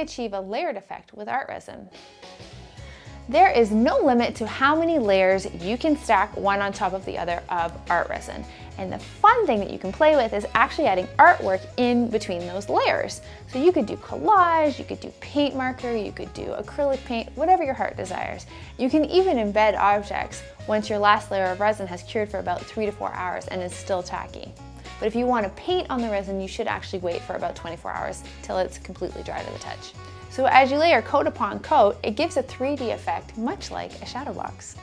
achieve a layered effect with ArtResin? There is no limit to how many layers you can stack one on top of the other of ArtResin. And the fun thing that you can play with is actually adding artwork in between those layers. So you could do collage, you could do paint marker, you could do acrylic paint, whatever your heart desires. You can even embed objects once your last layer of resin has cured for about three to four hours and is still tacky. But if you want to paint on the resin, you should actually wait for about 24 hours till it's completely dry to the touch. So as you layer coat upon coat, it gives a 3D effect, much like a shadow box.